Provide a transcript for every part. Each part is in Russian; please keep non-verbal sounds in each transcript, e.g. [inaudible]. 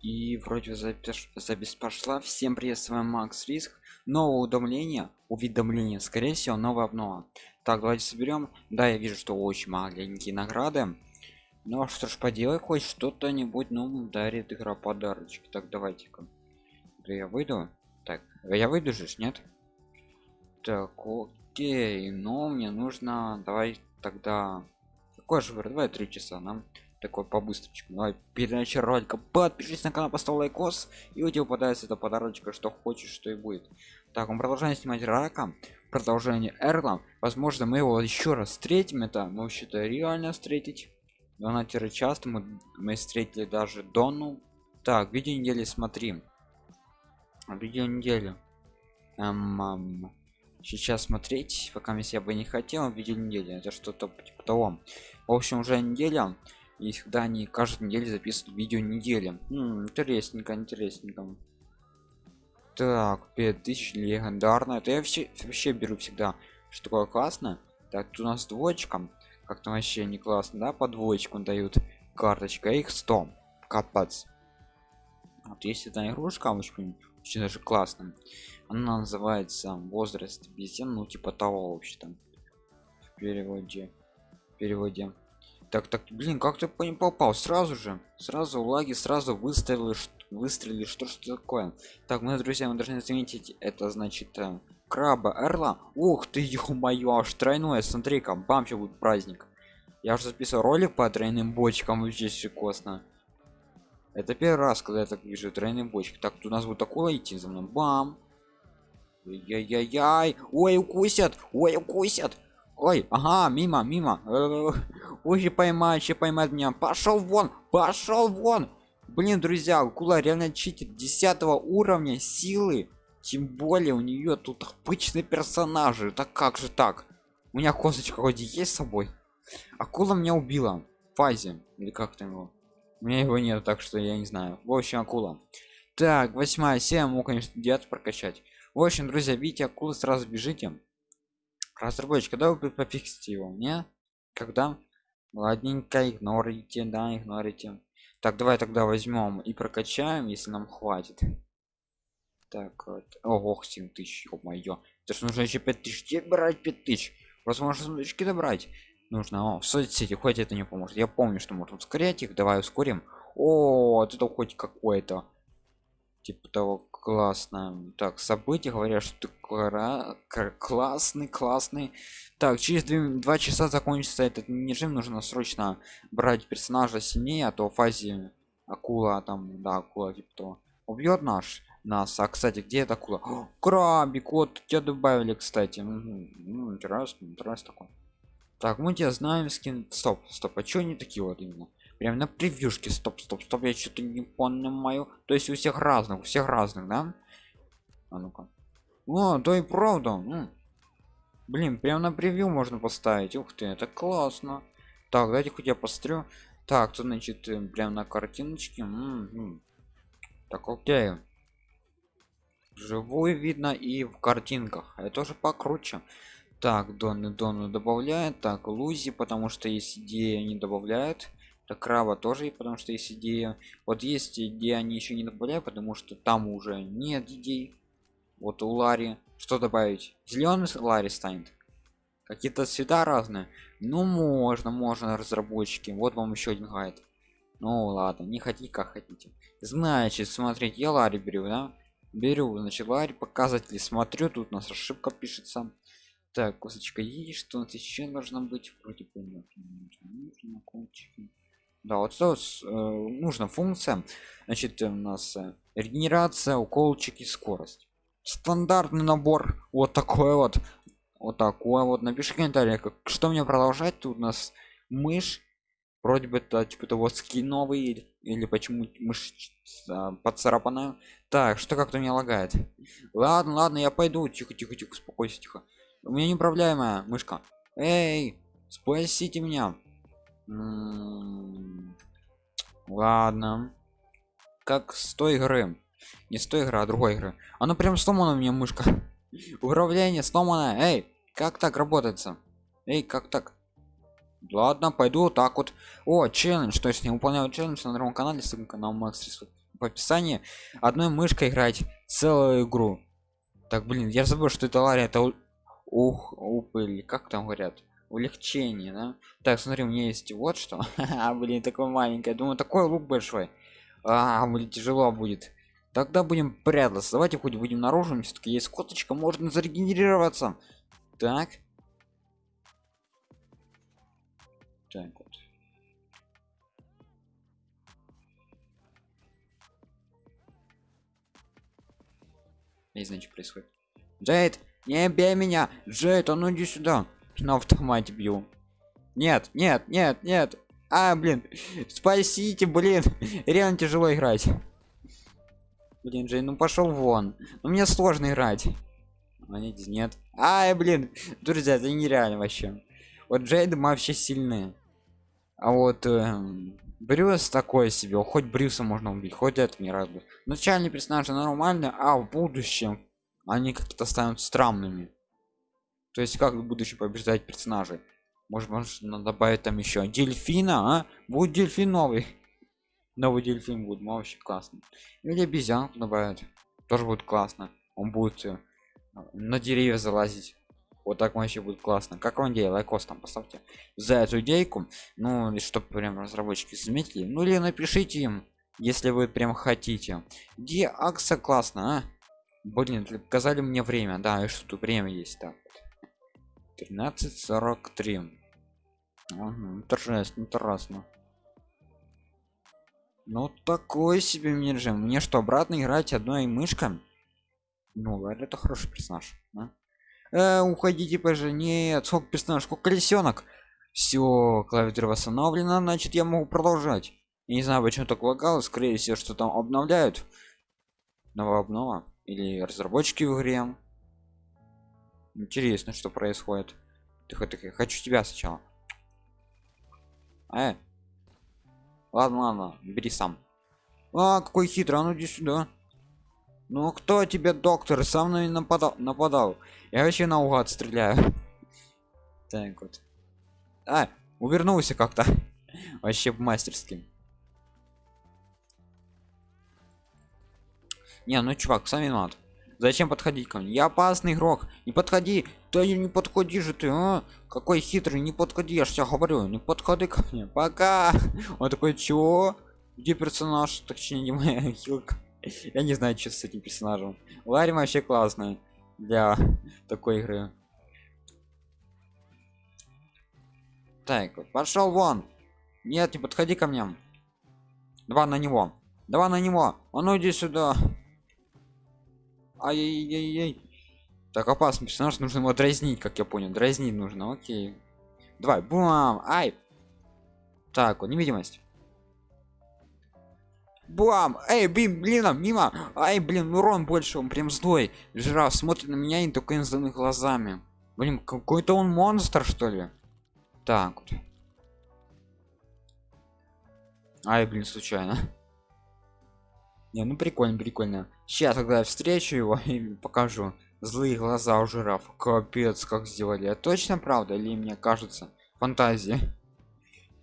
И вроде запись, запись пошла. Всем привет, с вами Макс Риск. Новое уведомление, уведомление, скорее всего, новая обнова. Так, давайте соберем. Да, я вижу, что очень маленькие награды. Ну а что ж поделай, хоть что-то нибудь, ну, дарит игра подарочки. Так, давайте-ка. Да я выйду. Так, я выйду же, нет? Так, окей, но мне нужно, давай тогда... Какой же давай три часа нам такой по-быстрочку. Давай перед началом ролика подпишись на канал поставь лайкос и у тебя попадается это подарочка что хочешь что и будет. Так мы продолжаем снимать рака. Продолжение эрла. Возможно мы его еще раз встретим. Это мы вообще-то реально встретить. Донатера часто. Мы, мы встретили даже дону. Так видео недели смотри. Видео недели. Эм, эм, сейчас смотреть пока я бы не хотел. Видео недели это что-то типа того. В общем уже неделя и всегда они каждую неделю записывают видео недели М -м, интересненько интересненько. Так 5000 легендарно. Это я все вообще беру всегда. Что такое классно? Так тут у нас двоечка. Как-то вообще не классно да? По двоечку дают. Карточка их 100 капец. Вот есть эта игрушка очень, очень даже классно она называется возраст бесен ну типа того вообще там в переводе. В переводе так так блин как ты по ним попал? Сразу же сразу лаги сразу выставили выстрелили что что такое? Так мы друзья мы должны заметить это значит э, краба эрла. Ух ты ё-моё аж тройное. Смотри-ка бам будет праздник. Я уже записал ролик по тройным бочкам вообще шикосно это первый раз когда я так вижу тройные бочки. Так у нас будет такое идти за мной. Бам. Яй-яй-яй ой укусят ой укусят ой ага мимо мимо. Ой поймать еще поймать меня. Пошел вон пошел вон. Блин друзья акула реально читит 10 уровня силы. Тем более у нее тут обычные персонажи. Так как же так? У меня косточка вроде есть с собой. Акула меня убила. Фазе или как там его? У меня его нет так что я не знаю. В общем акула. Так восьмая серия мог конечно дед прокачать. В общем друзья видите акулы сразу бежите разработчик когда вы пофиксите его мне когда ладненько игнорите да игнорите. Так давай тогда возьмем и прокачаем если нам хватит. Так вот. Ого 7 тысяч ё-моё. Это ж нужно еще 5 тысяч. Где брать 5 тысяч? Возможно сундучки добрать. Нужно о, в соцсети хоть это не поможет. Я помню что можно ускорять их давай ускорим. О это хоть какое-то типа того классно так события говорят что ты классный классный. Так через 2, 2 часа закончится этот режим нужно срочно брать персонажа сильнее а то в фазе акула там да акула типа того убьет наш нас. А кстати где эта акула? О, крабик вот тебя добавили кстати. Ну, интересно интересно такой так мы тебя знаем скин стоп стоп а что они такие вот именно прям на превьюшке. Стоп стоп стоп я что-то не понимаю. То есть у всех разных у всех разных да? А ну-ка. О то и правда. М. блин прям на превью можно поставить. Ух ты это классно. Так давайте хоть я посмотрю. Так то значит э, прям на картиночке. М -м. так окей. Живую видно и в картинках. Это тоже покруче. Так доны дону добавляет. Так лузи потому что есть идея не добавляет так краба тоже потому что есть идея. Вот есть идея они еще не добавляют потому что там уже нет идей. Вот у лари что добавить? Зеленый лари станет. Какие-то цвета разные. Ну можно можно разработчики. Вот вам еще один гайд ну ладно не хотите как хотите. Значит смотреть я лари беру да? Беру значит лари показатели смотрю тут у нас ошибка пишется. Так косточка есть. Что у нас еще должно быть? Вроде бы нужно кончики да вот что э, нужна функция. Значит у нас э, регенерация уколчики скорость. Стандартный набор. Вот такой вот. Вот такой вот. Напиши комментарий как что мне продолжать. Тут у нас мышь. Вроде бы это типа того скин новый или, или почему мышь а, поцарапанная так что как-то меня лагает. Ладно ладно я пойду. Тихо тихо тихо успокойся тихо. У меня неуправляемая мышка. Эй спасите меня ладно. Как с той игры. Не с той игры а другой игры. Она прям сломана у меня мышка. [laughs] Управление сломано эй как так работается? Эй как так? Ладно пойду вот так вот. О челлендж. То есть не выполняю челлендж на другом канале. Ссылка на макс в описании. Одной мышкой играть целую игру. Так блин я забыл что это лария это ух упыль как там говорят улегчение да? так смотри у меня есть вот что. [laughs] А блин такой маленький думаю такой лук большой. А блин тяжело будет. Тогда будем прятаться. Давайте хоть выйдем наружу. Все-таки есть коточка можно зарегенерироваться. Так. Так вот. Не знаю что происходит. Джейд не бей меня! Джейд а ну иди сюда на автомате бью. Нет нет нет нет. А блин спасите блин. Реально тяжело играть. Блин джей ну пошел вон. Ну мне сложно играть. А нет нет. Ай блин друзья это нереально вообще. Вот джейд вообще сильные а вот э, брюс такой себе. Хоть брюса можно убить хоть это не радует начальный персонаж нормально а в будущем они как-то станут странными то есть как в будущем побеждать персонажей? Может можно добавить там еще дельфина а? Будет дельфин новый. [laughs] Новый дельфин будет вообще классно. Или обезьянку добавят тоже будет классно. Он будет э, на деревья залазить. Вот так вообще будет классно. Как вам идея? Лайкос там поставьте за эту идейку. Ну и чтобы прям разработчики заметили. Ну или напишите им если вы прям хотите. Где акса классно а? блин показали мне время. Да и что тут время есть так 13.43 угу, торжественно интересно ну такой себе мне режим. Мне что обратно играть одной мышкой? Ну ладно это хороший персонаж да? э, уходите позже. Нет сколько персонаж сколько колесенок? Все клавиатура восстановлена значит я могу продолжать. Я не знаю почему так лагало. Скорее всего что там обновляют. Новая обнова. Или разработчики в игре интересно что происходит. Тихо тихо хочу тебя сначала э. ладно ладно бери сам а какой хитрый а ну иди сюда ну кто тебе доктор сам на нападал нападал? Я вообще наугад стреляю [laughs] так вот. А увернулся как-то. [laughs] Вообще мастерски. Не ну чувак сами надо зачем подходить ко мне? Я опасный игрок. Не подходи. Да не подходи же ты а? какой хитрый не подходи. Я же тебе говорю не подходи ко мне. Пока. [laughs] Он такой чего? Где персонаж? Точнее не моя [laughs] хилка я не знаю что с этим персонажем. Ларри вообще классный для [laughs] такой игры. Так пошел вон. Нет не подходи ко мне. Два на него. Два на него. А ну иди сюда ай-яй-яй так опасный персонаж нужно его дразнить как я понял дразнить нужно окей давай бум ай так вот невидимость Бам! Эй, блин, блин, мимо! Ай, блин, урон больше, он прям злой. Жираф смотрит на меня и только злыми глазами. Блин, какой-то он монстр, что ли? Так вот. Ай, блин, случайно. [laughs] Не, ну прикольно, прикольно. Сейчас, когда я встречу его [laughs] и покажу злые глаза у жирафа. Капец, как сделали. А точно правда или мне кажется? Фантазия.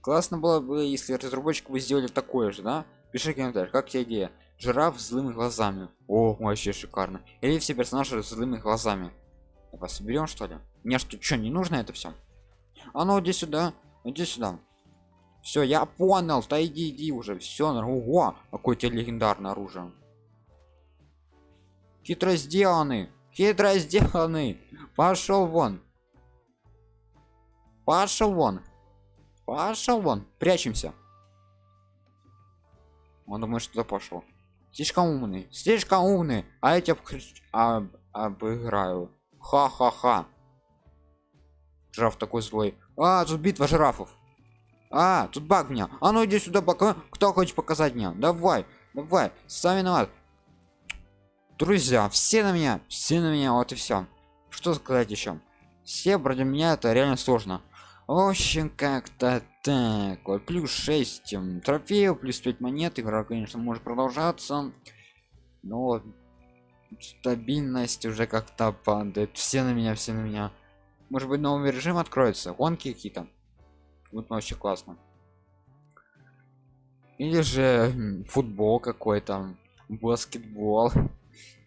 Классно было бы, если разработчик бы сделали такое же, да? Пиши комментарий, как тебе идея? Жираф с злыми глазами. О, вообще шикарно. Или все персонажи с злыми глазами. Давай соберем что ли? Мне что, что не нужно это все? А ну иди сюда, иди сюда. Все, я понял, да иди, иди уже. Все, ого, какое тебе легендарное оружие. Хитро сделанный, хитро сделанный. Пошел вон. Пошел вон. Пошел вон. Прячемся. Он думает что пошел слишком умный слишком умный. А я тебя об... обыграю. Ха-ха-ха. Жираф такой злой. А тут битва жирафов. А тут баг меня. А ну иди сюда пока кто хочет показать мне давай давай. Сами виноват друзья все на меня все на меня вот и все что сказать еще все вроде меня это реально сложно. В общем как-то так. Вот плюс 6 трофеев плюс 5 монет. Игра конечно может продолжаться. Но стабильность уже как-то падает. Все на меня все на меня. Может быть новый режим откроется? Гонки какие-то? Вот вообще классно. Или же футбол какой-то баскетбол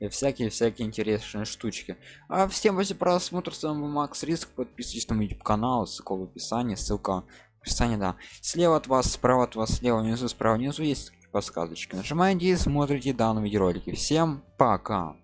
и всякие всякие интересные штучки. А всем после просмотра с вами макс риск подписывайтесь на мой youtube канал ссылка в описании ссылка в описании да. Слева от вас справа от вас слева внизу справа внизу есть подсказочки нажимаете и смотрите данные видеоролики всем пока